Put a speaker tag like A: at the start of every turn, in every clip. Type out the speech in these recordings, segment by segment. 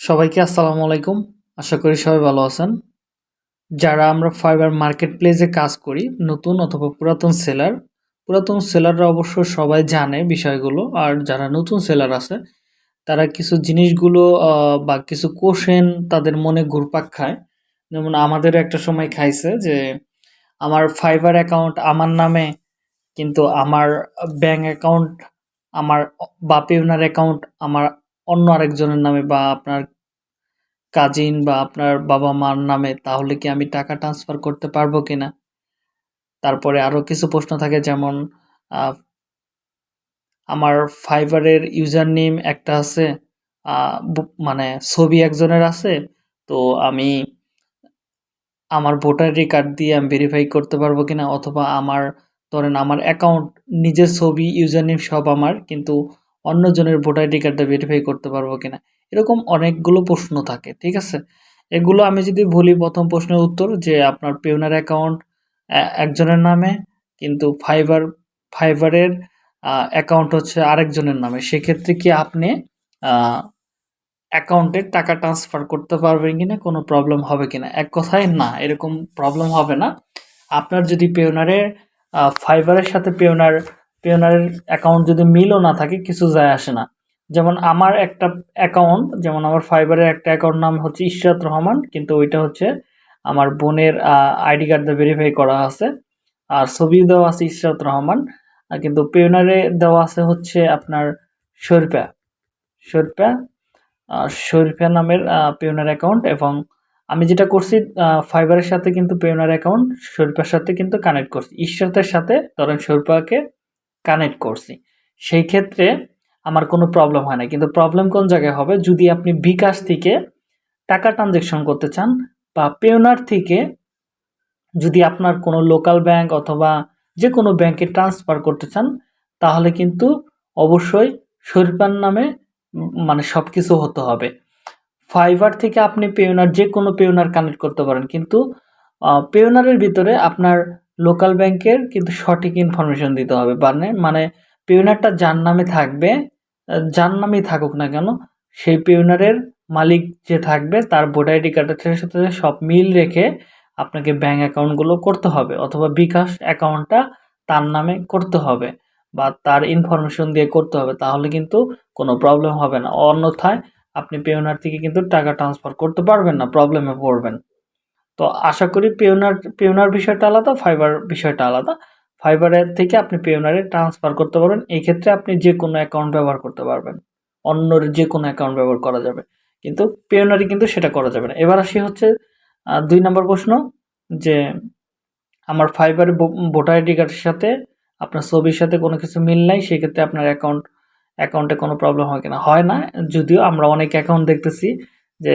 A: সবাইকে আসসালামু আলাইকুম। আশা করি সবাই ভালো আছেন। যারা আমরা ফাইবার মার্কেট প্লেসে কাজ করি, নতুন অথবা পুরাতন সেলার, পুরাতন সেলাররা অবশ্য সবাই জানে বিষয়গুলো, আর যারা নতুন সেলার আছে, তারা কিছু জিনিসগুলো বা কিছু কোশ্চেন তাদের মনে ঘুরপাক খায়। যেমন আমাদের একটা সময় খাইছে যে, আমার ফাইবার অ্যাকাউন্ট আমার নামে, কিন্তু আমার ব্যাংক অ্যাকাউন্ট, আমার বা ওনার অ্যাকাউন্ট আমার অন্য আরেকজনের নামে বা আপনার কাজিন বা আপনার বাবা মার নামে, তাহলে কি আমি টাকা ট্রান্সফার করতে পারব কি না তারপরে আরও কিছু প্রশ্ন থাকে যেমন আমার ফাইবারের ইউজার নেম একটা আছে মানে ছবি একজনের আছে, তো আমি আমার ভোটার আইডি কার্ড দিয়ে আমি ভেরিফাই করতে পারব কিনা? অথবা আমার, ধরেন আমার অ্যাকাউন্ট নিজের ছবি ইউজার নেম সব আমার, কিন্তু অন্যজনের ভোটার আইডি কার্ডটা ভেরিফাই করতে পারব কিনা। এরকম অনেকগুলো প্রশ্ন থাকে, ঠিক আছে? এগুলো আমি যদি বলি, প্রথম প্রশ্নের উত্তর যে আপনার পেওনার অ্যাকাউন্ট একজনের নামে, কিন্তু ফাইবার ফাইবারের অ্যাকাউন্ট হচ্ছে আরেকজনের নামে। সেক্ষেত্রে কি আপনি অ্যাকাউন্টে টাকা ট্রান্সফার করতে পারবেন কি না কোনো প্রবলেম হবে কি না এক কথায় না, এরকম প্রবলেম হবে না। আপনার যদি পেওনারের ফাইবারের সাথে পেওনার পেওনারের অ্যাকাউন্ট যদি মিলও না থাকে, কিছু যায় আসে না। যেমন আমার একটা অ্যাকাউন্ট যেমন আমার ফাইবারের একটা অ্যাকাউন্ট নাম হচ্ছে ইশরাত রহমান, কিন্তু ওইটা হচ্ছে আমার বোনের আইডি কার্ড দিয়ে ভেরিফাই করা আছে। আর ছবি দেওয়া আছে ইশরাত রহমান। কিন্তু পেওনারে দেওয়া আছে হচ্ছে আপনার শরীফা শরীফা শরীফা নামের পেওনার অ্যাকাউন্ট এবং আমি যেটা করছি ফাইবারের সাথে কিন্তু পেওনার অ্যাকাউন্ট শরীফার সাথে কিন্তু কানেক্ট করছি। ঈশ্বরের সাথে ধরেন শরীফাকে কানেক্ট করছি। সেই ক্ষেত্রে আমার কোনো প্রবলেম হয় না। কিন্তু প্রবলেম কোন জায়গায় হবে? যদি আপনি বিকাশ থেকে টাকা ট্রানজেকশন করতে চান বা পেওনার থেকে যদি আপনার কোনো লোকাল ব্যাংক অথবা যে কোনো ব্যাংকে ট্রান্সফার করতে চান, তাহলে কিন্তু অবশ্যই শরীফার নামে মানে সব কিছু হতে হবে। ফাইবার থেকে আপনি পেওনার যে কোনো পেওনার কানেক্ট করতে পারেন। কিন্তু পেওনারের ভিতরে আপনার লোকাল ব্যাংকের কিন্তু সঠিক ইনফরমেশন দিতে হবে মানে মানে পেওনারটা যার নামে থাকবে যার নামেই থাকুক না কেন, সেই পেওনারের মালিক যে থাকবে, তার ভোটার আইডি কার্ডের সাথে সব মিল রেখে আপনাকে ব্যাঙ্ক অ্যাকাউন্টগুলো করতে হবে, অথবা বিকাশ অ্যাকাউন্টটা তার নামে করতে হবে, বা তার ইনফরমেশন দিয়ে করতে হবে, তাহলে কিন্তু কোনো প্রবলেম হবে না। অন্যথায় আপনি পেওনার থেকে কিন্তু টাকা ট্রান্সফার করতে পারবেন না প্রবলেমে পড়বেন। তো আশা করি পেওনার পেওনার বিষয়টা আলাদা ফাইবার বিষয়টা আলাদা। ফাইবারের থেকে আপনি পেওনারে ট্রান্সফার করতে পারবেন। এই ক্ষেত্রে আপনি যে কোনো অ্যাকাউন্ট ব্যবহার করতে পারবেন। অন্যর যে কোনো অ্যাকাউন্ট ব্যবহার করা যাবে। কিন্তু পেওনারি কিন্তু সেটা করা যাবে না। এবার আসি হচ্ছে দুই নম্বর প্রশ্ন যে আমার ফাইবারের ভোটার আইডি কার্ডের সাথে আপনার ছবির সাথে কোনো কিছু মিল নাই, সেক্ষেত্রে আপনার অ্যাকাউন্ট অ্যাকাউন্টে কোনো প্রবলেম হয় কিনা? হয় না। যদিও আমরা অনেক অ্যাকাউন্ট দেখতেছি যে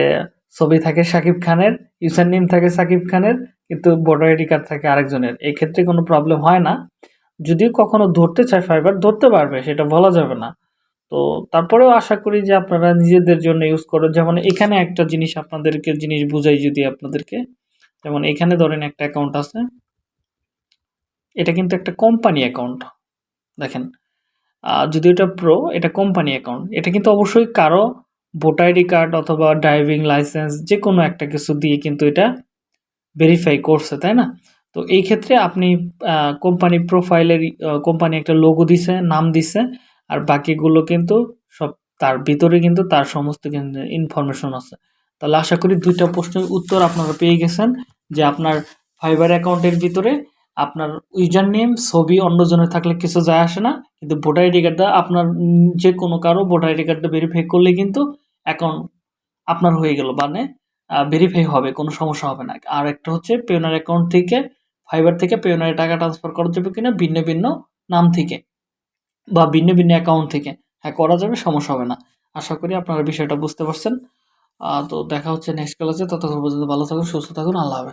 A: ছবি থাকে সাকিব খানের ইউজার নেম থাকে সাকিব খানের, কিন্তু ভোটার আইডি কার্ড থাকে আরেকজনের। এক্ষেত্রে কোনো প্রবলেম হয় না। যদিও কখনো ধরতে চায় ফাইবার, ধরতে পারবে, সেটা বলা যাবে না। তো তারপরেও আশা করি যে আপনারা নিজেদের জন্য ইউজ করেন যেমন এখানে একটা জিনিস আপনাদেরকে, জিনিস বুঝাই যদি আপনাদেরকে, যেমন এখানে ধরেন একটা অ্যাকাউন্ট আছে। এটা কিন্তু একটা কোম্পানি অ্যাকাউন্ট দেখেন। যদি এটা প্রো এটা কোম্পানি অ্যাকাউন্ট এটা কিন্তু অবশ্যই কারও ভোটার আইডি কার্ড অথবা ড্রাইভিং লাইসেন্স যে কোনো একটা কিছু দিয়ে কিন্তু এটা ভেরিফাই করছে, তাই না? তো এই ক্ষেত্রে আপনি কোম্পানি প্রোফাইলের কোম্পানি একটা লোগো দিছে, নাম দিছে, আর বাকিগুলো কিন্তু সব তার ভিতরে কিন্তু তার সমস্ত কিন্তু ইনফরমেশন আছে। তাহলে আশা করি দুইটা প্রশ্নের উত্তর আপনারা পেয়ে গেছেন, যে আপনার ফাইবার অ্যাকাউন্টের ভিতরে আপনার ইউজার নেম ছবি, অন্যজনের থাকলে কিছু যায় আসে না, কিন্তু ভোটার আইডি কার্ডটা আপনার যে কোনো কারও ভোটার আইডি কার্ডটা ভেরিফাই করলে কিন্তু অ্যাকাউন্ট আপনার হয়ে গেল মানে ভেরিফাই হবে, কোনো সমস্যা হবে না। আর একটা হচ্ছে পেওনার অ্যাকাউন্ট থেকে ফাইবার থেকে পেওনারে টাকা ট্রান্সফার করা যাবে কিনা ভিন্ন ভিন্ন নাম থেকে বা ভিন্ন ভিন্ন অ্যাকাউন্ট থেকে। হ্যাঁ করা যাবে, সমস্যা হবে না। আশা করি আপনারা বিষয়টা বুঝতে পারছেন। তো দেখা হচ্ছে নেক্সট ক্লাসে ততক্ষণ পর্যন্ত ভালো থাকুন, সুস্থ থাকুন। আল্লাহ হাফেজ।